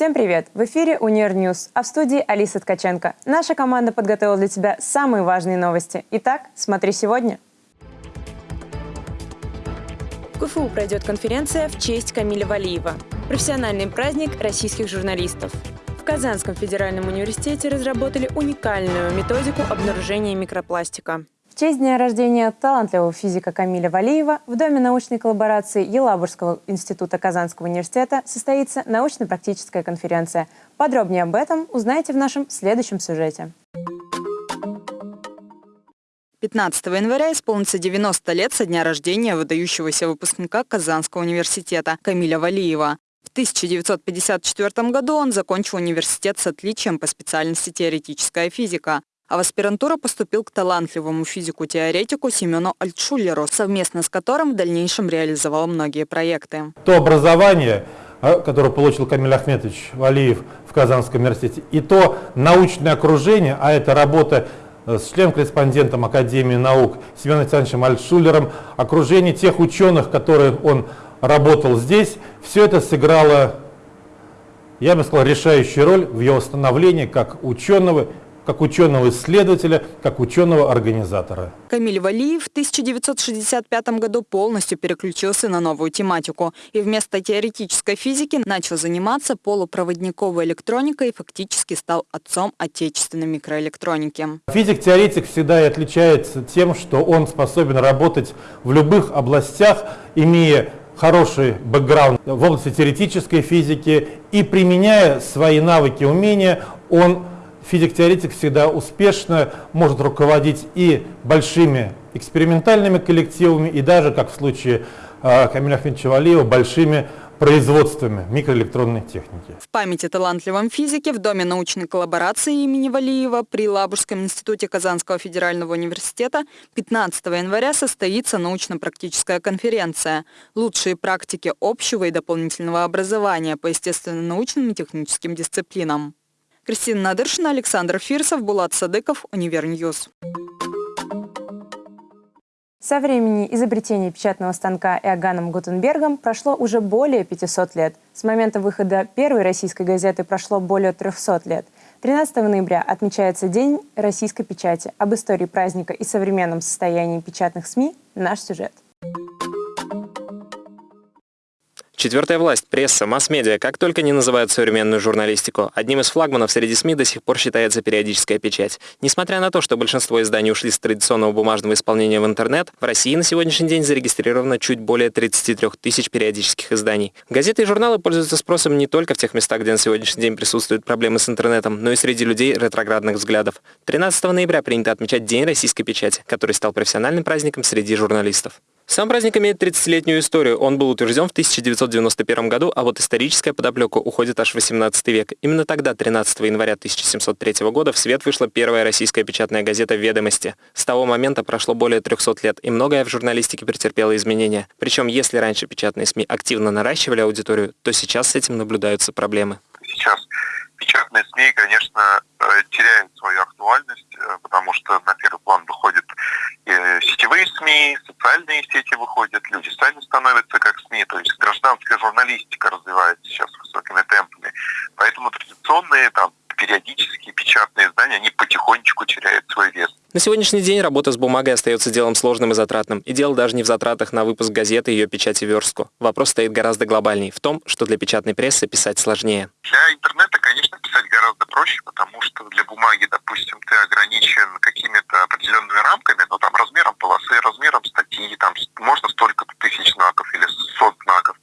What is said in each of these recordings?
Всем привет! В эфире Univer News, а в студии Алиса Ткаченко. Наша команда подготовила для тебя самые важные новости. Итак, смотри сегодня. В КФУ пройдет конференция в честь Камиля Валиева. Профессиональный праздник российских журналистов. В Казанском федеральном университете разработали уникальную методику обнаружения микропластика. В честь дня рождения талантливого физика Камиля Валиева в Доме научной коллаборации Елабужского института Казанского университета состоится научно-практическая конференция. Подробнее об этом узнаете в нашем следующем сюжете. 15 января исполнится 90 лет со дня рождения выдающегося выпускника Казанского университета Камиля Валиева. В 1954 году он закончил университет с отличием по специальности теоретическая физика а в аспирантуру поступил к талантливому физику-теоретику Семену Альтшулеру, совместно с которым в дальнейшем реализовал многие проекты. То образование, а, которое получил Камиль Ахметович Валиев в Казанском университете, и то научное окружение, а это работа э, с член-корреспондентом Академии наук Семеном Александровичем Альтшулером, окружение тех ученых, которые он работал здесь, все это сыграло, я бы сказал, решающую роль в его становлении как ученого как ученого-исследователя, как ученого-организатора. Камиль Валиев в 1965 году полностью переключился на новую тематику и вместо теоретической физики начал заниматься полупроводниковой электроникой и фактически стал отцом отечественной микроэлектроники. Физик-теоретик всегда и отличается тем, что он способен работать в любых областях, имея хороший бэкграунд в области теоретической физики и применяя свои навыки, умения, он физик-теоретик всегда успешно может руководить и большими экспериментальными коллективами, и даже, как в случае э, Камиля Ахмедовича Валиева, большими производствами микроэлектронной техники. В память о талантливом физике в Доме научной коллаборации имени Валиева при Елабужском институте Казанского федерального университета 15 января состоится научно-практическая конференция «Лучшие практики общего и дополнительного образования по естественно-научным и техническим дисциплинам». Кристина Надыршина, Александр Фирсов, Булат Садыков, Univer News. Со времени изобретения печатного станка Иоганном Гутенбергом прошло уже более 500 лет. С момента выхода первой российской газеты прошло более 300 лет. 13 ноября отмечается День российской печати. Об истории праздника и современном состоянии печатных СМИ наш сюжет. Четвертая власть, пресса, масс-медиа, как только не называют современную журналистику. Одним из флагманов среди СМИ до сих пор считается периодическая печать. Несмотря на то, что большинство изданий ушли с традиционного бумажного исполнения в интернет, в России на сегодняшний день зарегистрировано чуть более 33 тысяч периодических изданий. Газеты и журналы пользуются спросом не только в тех местах, где на сегодняшний день присутствуют проблемы с интернетом, но и среди людей ретроградных взглядов. 13 ноября принято отмечать День российской печати, который стал профессиональным праздником среди журналистов. Сам праздник имеет 30-летнюю историю. Он был утвержден в 1991 году, а вот историческая подоплека уходит аж в 18 век. Именно тогда, 13 января 1703 года, в свет вышла первая российская печатная газета «Ведомости». С того момента прошло более 300 лет, и многое в журналистике претерпело изменения. Причем, если раньше печатные СМИ активно наращивали аудиторию, то сейчас с этим наблюдаются проблемы. Печатные СМИ, конечно, э, теряют свою актуальность, э, потому что на первый план выходят сетевые СМИ, социальные сети выходят, люди сами становятся как СМИ, то есть гражданская журналистика развивается сейчас высокими темпами. Поэтому традиционные там периодические печатные издания, они потихонечку теряют свой вес. На сегодняшний день работа с бумагой остается делом сложным и затратным. И дело даже не в затратах на выпуск газеты и ее печать и верстку. Вопрос стоит гораздо глобальней, в том, что для печатной прессы писать сложнее. Для интернета, конечно, гораздо проще, потому что для бумаги, допустим, ты ограничен какими-то определенными рамками, но там размером полосы, размером статьи, там можно столько тысяч знаков или сот знаков.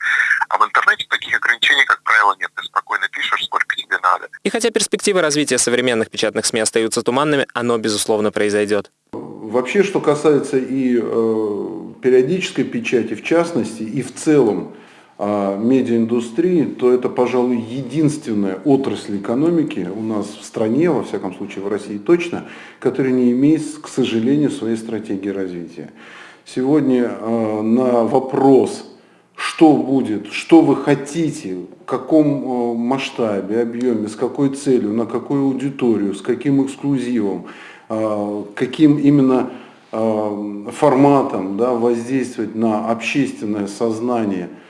А в интернете таких ограничений, как правило, нет. Ты спокойно пишешь, сколько тебе надо. И хотя перспективы развития современных печатных СМИ остаются туманными, оно, безусловно, произойдет. Вообще, что касается и э, периодической печати, в частности, и в целом медиаиндустрии, то это, пожалуй, единственная отрасль экономики у нас в стране, во всяком случае в России точно, которая не имеет, к сожалению, своей стратегии развития. Сегодня э, на вопрос что будет, что вы хотите, в каком э, масштабе, объеме, с какой целью, на какую аудиторию, с каким эксклюзивом, каким именно форматом да, воздействовать на общественное сознание а,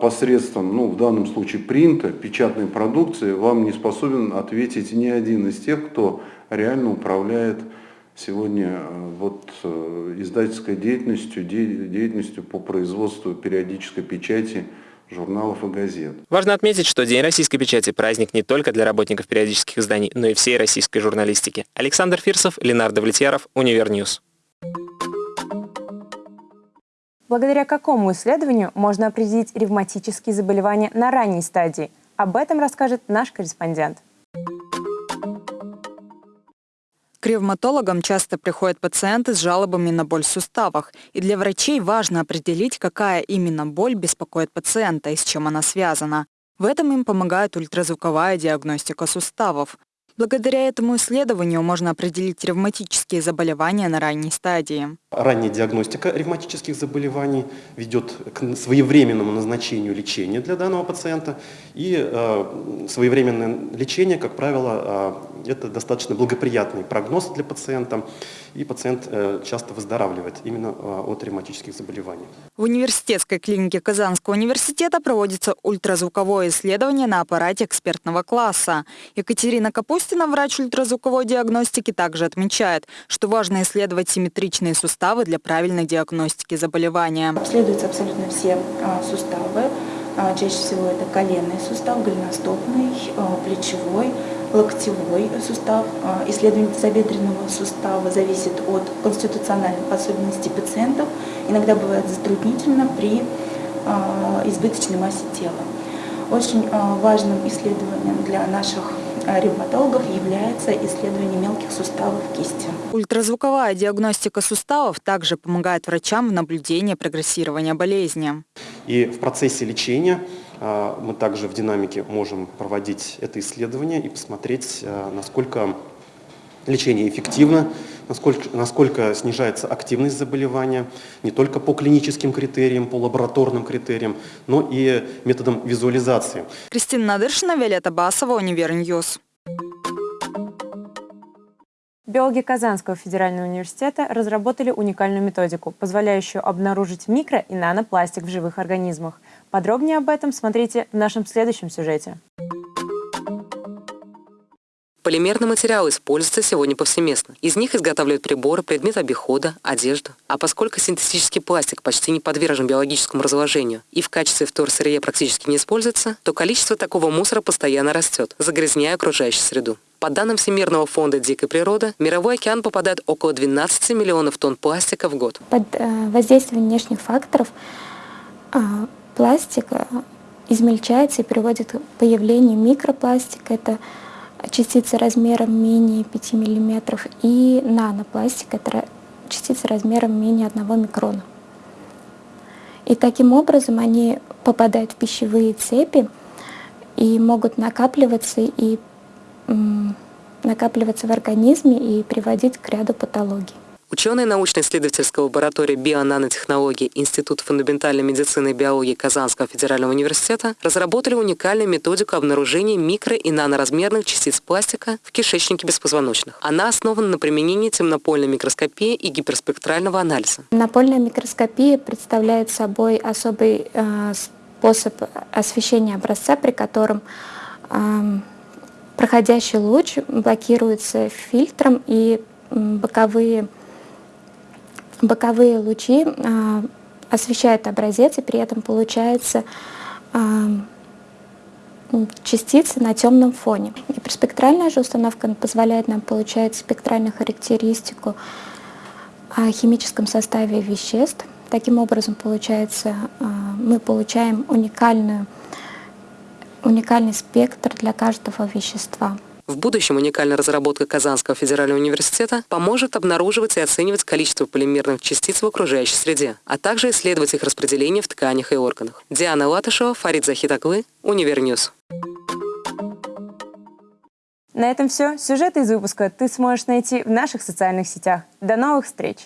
посредством, ну, в данном случае принта, печатной продукции, вам не способен ответить ни один из тех, кто реально управляет сегодня э, вот, э, издательской деятельностью, деятельностью по производству периодической печати журналов и газет. Важно отметить, что День российской печати – праздник не только для работников периодических изданий, но и всей российской журналистики. Александр Фирсов, Ленар Давлетьяров, Univer News. Благодаря какому исследованию можно определить ревматические заболевания на ранней стадии? Об этом расскажет наш корреспондент. К ревматологам часто приходят пациенты с жалобами на боль в суставах, и для врачей важно определить, какая именно боль беспокоит пациента и с чем она связана. В этом им помогает ультразвуковая диагностика суставов. Благодаря этому исследованию можно определить ревматические заболевания на ранней стадии. Ранняя диагностика ревматических заболеваний ведет к своевременному назначению лечения для данного пациента. И э, своевременное лечение, как правило, э, это достаточно благоприятный прогноз для пациента. И пациент э, часто выздоравливает именно э, от ревматических заболеваний. В университетской клинике Казанского университета проводится ультразвуковое исследование на аппарате экспертного класса. Екатерина Капустина, врач ультразвуковой диагностики, также отмечает, что важно исследовать симметричные суставы для правильной диагностики заболевания. Обследуются абсолютно все а, суставы. А, чаще всего это коленный сустав, голеностопный, а, плечевой, локтевой сустав. Исследование тазобедренного сустава зависит от конституциональных особенностей пациентов. Иногда бывает затруднительно при избыточной массе тела. Очень важным исследованием для наших ревматологов является исследование мелких суставов кисти. Ультразвуковая диагностика суставов также помогает врачам в наблюдении прогрессирования болезни. И в процессе лечения а, мы также в динамике можем проводить это исследование и посмотреть, а, насколько лечение эффективно, насколько, насколько снижается активность заболевания, не только по клиническим критериям, по лабораторным критериям, но и методом визуализации. Кристина Надыршина, Виолетта Басова, Univer News. Биологи Казанского федерального университета разработали уникальную методику, позволяющую обнаружить микро- и нанопластик в живых организмах. Подробнее об этом смотрите в нашем следующем сюжете. Полимерные материалы используются сегодня повсеместно. Из них изготавливают приборы, предметы обихода, одежду. А поскольку синтетический пластик почти не подвержен биологическому разложению и в качестве вторсырья практически не используется, то количество такого мусора постоянно растет, загрязняя окружающую среду. По данным Всемирного фонда дикой природы, в мировой океан попадает около 12 миллионов тонн пластика в год. Под э, воздействием внешних факторов а, пластик э, измельчается и приводит к появлению микропластика. Это частицы размером менее 5 мм и нанопластик, это частицы размером менее 1 микрона. И таким образом они попадают в пищевые цепи и могут накапливаться и накапливаться в организме и приводить к ряду патологий. Ученые научно-исследовательской лаборатории бионанотехнологий Института фундаментальной медицины и биологии Казанского федерального университета разработали уникальную методику обнаружения микро- и наноразмерных частиц пластика в кишечнике беспозвоночных. Она основана на применении темнопольной микроскопии и гиперспектрального анализа. Темнопольная микроскопия представляет собой особый э, способ освещения образца, при котором э, проходящий луч блокируется фильтром и боковые боковые лучи а, освещают образец, и при этом получается а, частицы на темном фоне. Гиперспектральная же установка позволяет нам получать спектральную характеристику о химическом составе веществ. Таким образом, получается, а, мы получаем уникальную, уникальный спектр для каждого вещества. В будущем уникальная разработка Казанского федерального университета поможет обнаруживать и оценивать количество полимерных частиц в окружающей среде, а также исследовать их распределение в тканях и органах. Диана Латышева, Фарид Захитаглы, Univer News. На этом все. Сюжеты из выпуска ты сможешь найти в наших социальных сетях. До новых встреч!